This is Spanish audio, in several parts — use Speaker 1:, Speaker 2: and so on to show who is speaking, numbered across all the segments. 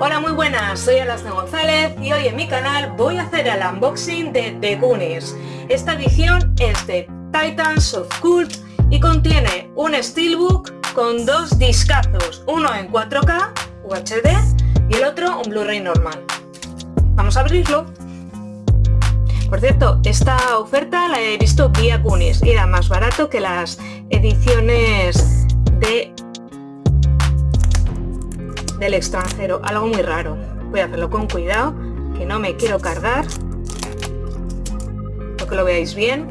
Speaker 1: Hola muy buenas, soy Alasna González y hoy en mi canal voy a hacer el unboxing de The Goonies. Esta edición es de Titans of Cult y contiene un steelbook con dos discazos, uno en 4K UHD y el otro un Blu-ray normal. Vamos a abrirlo. Por cierto, esta oferta la he visto vía Goonies y era más barato que las ediciones de del extranjero, algo muy raro. Voy a hacerlo con cuidado, que no me quiero cargar. Lo que lo veáis bien.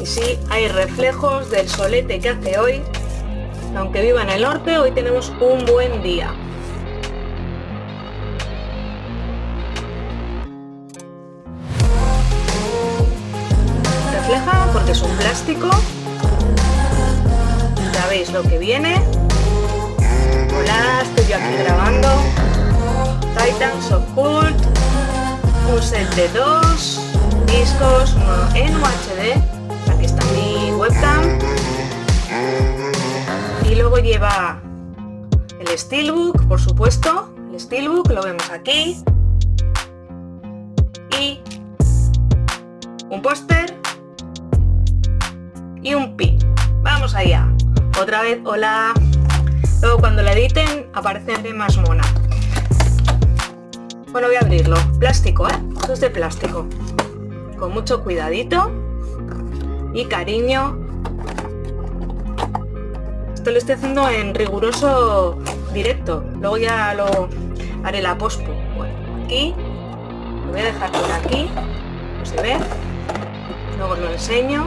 Speaker 1: Y sí, hay reflejos del solete que hace hoy. Aunque viva en el norte, hoy tenemos un buen día. Refleja porque es un plástico. Ya veis lo que viene. Hola, estoy yo aquí grabando. Titans of Cult un set de dos discos, uno en UHD aquí está mi webcam. Y luego lleva el steelbook, por supuesto. El steelbook, lo vemos aquí. Y un póster y un pin. Vamos allá. Otra vez, hola Luego cuando la editen aparece más mona. Bueno, voy a abrirlo. Plástico, ¿eh? Esto es de plástico. Con mucho cuidadito y cariño. Esto lo estoy haciendo en riguroso directo. Luego ya lo haré la pospo. Bueno, aquí. Lo voy a dejar por aquí. No se ve. Luego os lo enseño.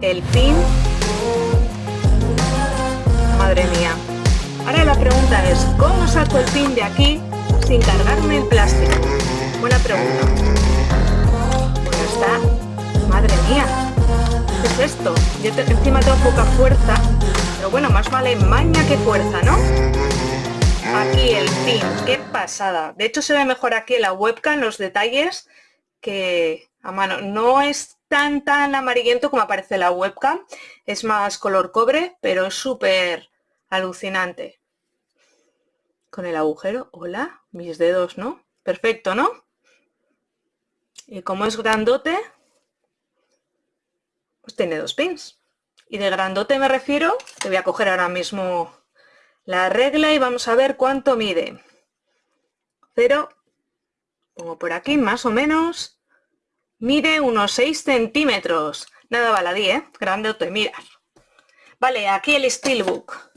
Speaker 1: El pin el pin de aquí sin cargarme el plástico? Buena pregunta. Pues está. Madre mía. ¿Qué es esto? Yo encima tengo poca fuerza. Pero bueno, más vale maña que fuerza, ¿no? Aquí el pin. ¡Qué pasada! De hecho se ve mejor aquí en la webcam los detalles que a mano. No es tan tan amarillento como aparece la webcam. Es más color cobre, pero es súper Alucinante. Con el agujero, hola, mis dedos, ¿no? Perfecto, ¿no? Y como es grandote, pues tiene dos pins. Y de grandote me refiero, te voy a coger ahora mismo la regla y vamos a ver cuánto mide. Cero, pongo por aquí más o menos, mide unos 6 centímetros. Nada baladí, ¿eh? Grandote, mira. Vale, aquí el Steelbook.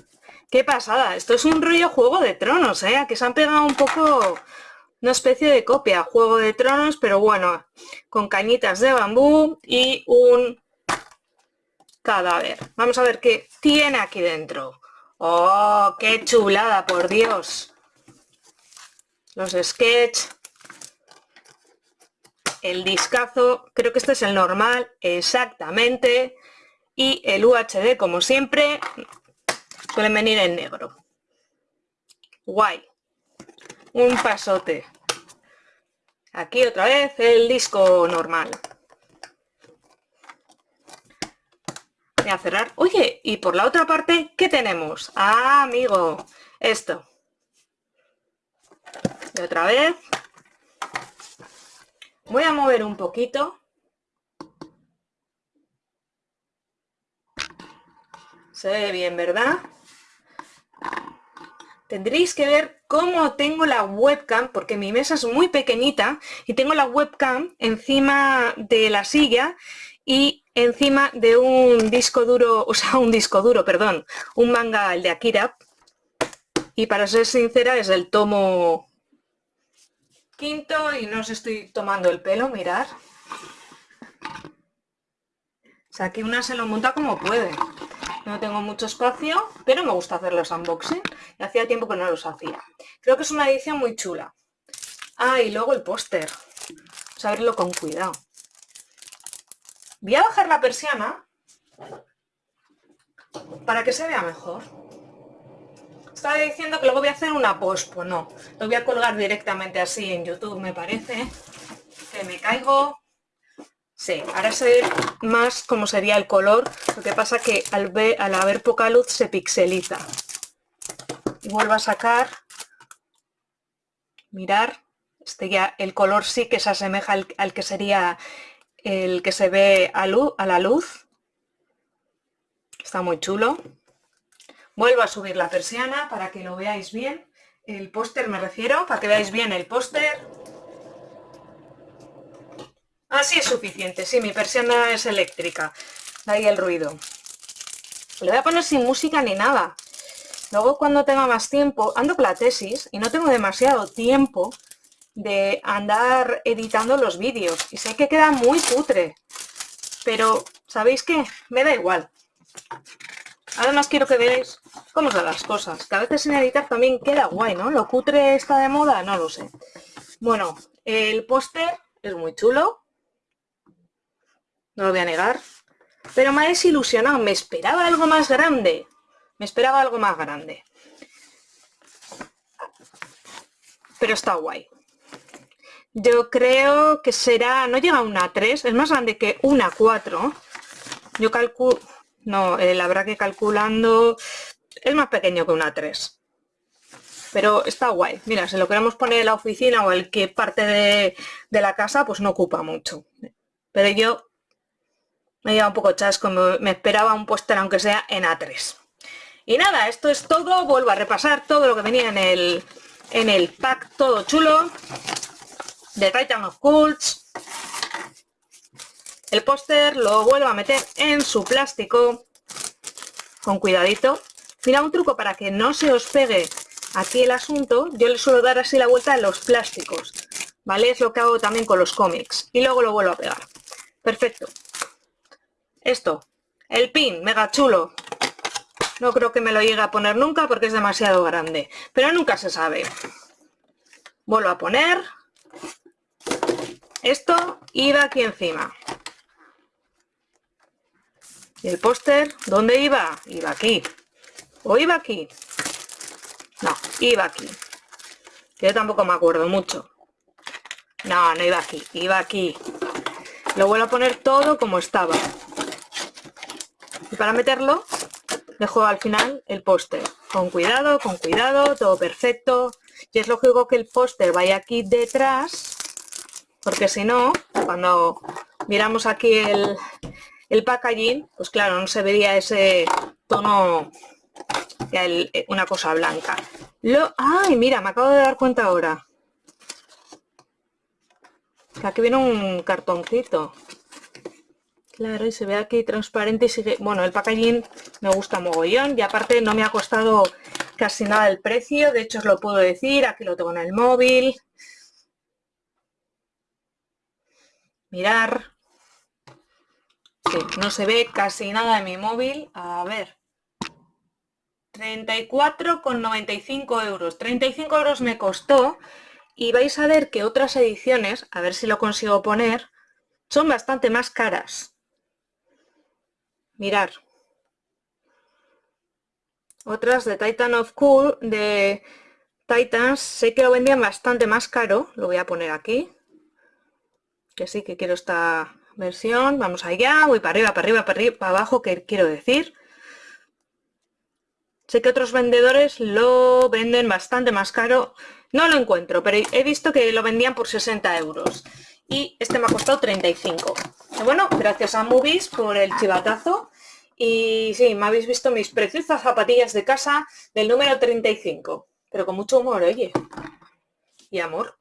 Speaker 1: ¡Qué pasada! Esto es un rollo Juego de Tronos, ¿eh? Que se han pegado un poco una especie de copia Juego de Tronos, pero bueno, con cañitas de bambú y un cadáver. Vamos a ver qué tiene aquí dentro. ¡Oh, qué chulada, por Dios! Los sketch. El discazo, creo que este es el normal, exactamente. Y el UHD, como siempre, Suelen venir en negro. Guay. Un pasote. Aquí otra vez el disco normal. Voy a cerrar. Oye, y por la otra parte, ¿qué tenemos? Ah, amigo, esto. Y otra vez. Voy a mover un poquito. Se ve bien, ¿verdad? Tendréis que ver cómo tengo la webcam, porque mi mesa es muy pequeñita y tengo la webcam encima de la silla y encima de un disco duro, o sea, un disco duro, perdón, un manga, el de Akira. Y para ser sincera es el tomo quinto y no os estoy tomando el pelo, mirar. O sea, que una se lo monta como puede. No tengo mucho espacio, pero me gusta hacer los unboxing. Y hacía tiempo que no los hacía. Creo que es una edición muy chula. Ah, y luego el póster. Vamos a verlo con cuidado. Voy a bajar la persiana para que se vea mejor. Estaba diciendo que luego voy a hacer una post, pues no. Lo voy a colgar directamente así en YouTube, me parece. Que me caigo Sí, ahora sé más cómo sería el color, lo que pasa que al, ver, al haber poca luz se pixeliza. vuelvo a sacar mirar este ya el color sí que se asemeja al, que sería el que se ve a, a la luz. Está muy chulo. Vuelvo a subir la persiana para que lo veáis bien. El póster me refiero para que veáis bien el póster así es suficiente sí mi persiana es eléctrica de ahí el ruido le voy a poner sin música ni nada Luego cuando tenga más tiempo, ando con la tesis y no tengo demasiado tiempo de andar editando los vídeos. Y sé que queda muy putre, pero ¿sabéis qué? Me da igual. Además quiero que veáis cómo son las cosas, que a veces sin editar también queda guay, ¿no? ¿Lo cutre está de moda? No lo sé. Bueno, el póster es muy chulo, no lo voy a negar, pero me ha desilusionado, me esperaba algo más grande. Me esperaba algo más grande. Pero está guay. Yo creo que será, no llega a una 3, es más grande que una 4. Yo calculo, no, eh, la que calculando es más pequeño que una 3. Pero está guay. Mira, si lo queremos poner en la oficina o el que parte de, de la casa, pues no ocupa mucho. Pero yo me lleva un poco chasco, me esperaba un póster aunque sea en A3. Y nada, esto es todo. Vuelvo a repasar todo lo que venía en el, en el pack, todo chulo. De Titan of Cults. El póster lo vuelvo a meter en su plástico. Con cuidadito. Mira, un truco para que no se os pegue aquí el asunto. Yo le suelo dar así la vuelta en los plásticos. ¿Vale? Es lo que hago también con los cómics. Y luego lo vuelvo a pegar. Perfecto. Esto. El pin, mega chulo. No creo que me lo llegue a poner nunca porque es demasiado grande. Pero nunca se sabe. Vuelvo a poner. Esto iba aquí encima. ¿Y el póster? ¿Dónde iba? Iba aquí. ¿O iba aquí? No, iba aquí. Yo tampoco me acuerdo mucho. No, no iba aquí. Iba aquí. Lo vuelvo a poner todo como estaba. Y para meterlo dejo al final el póster. Con cuidado, con cuidado, todo perfecto. Y es lógico que el póster vaya aquí detrás, porque si no, cuando miramos aquí el, el packaging, pues claro, no se vería ese tono, una cosa blanca. Lo, ¡Ay, mira! Me acabo de dar cuenta ahora. Aquí viene un cartoncito. Claro, y se ve aquí transparente y sigue... Bueno, el packaging me gusta mogollón y aparte no me ha costado casi nada el precio. De hecho, os lo puedo decir. Aquí lo tengo en el móvil. Mirar. No se ve casi nada en mi móvil. A ver. 34,95 euros. 35 euros me costó. Y vais a ver que otras ediciones, a ver si lo consigo poner, son bastante más caras. Mirar. Otras de Titan of Cool, de Titans, sé que lo vendían bastante más caro. Lo voy a poner aquí. Que sí, que quiero esta versión. Vamos allá, voy para arriba, para arriba, para arriba, para abajo, que quiero decir. Sé que otros vendedores lo venden bastante más caro. No lo encuentro, pero he visto que lo vendían por 60 euros. Y este me ha costado 35 bueno, gracias a Movies por el chivatazo. Y sí, me habéis visto mis preciosas zapatillas de casa del número 35. Pero con mucho humor, oye. Y amor.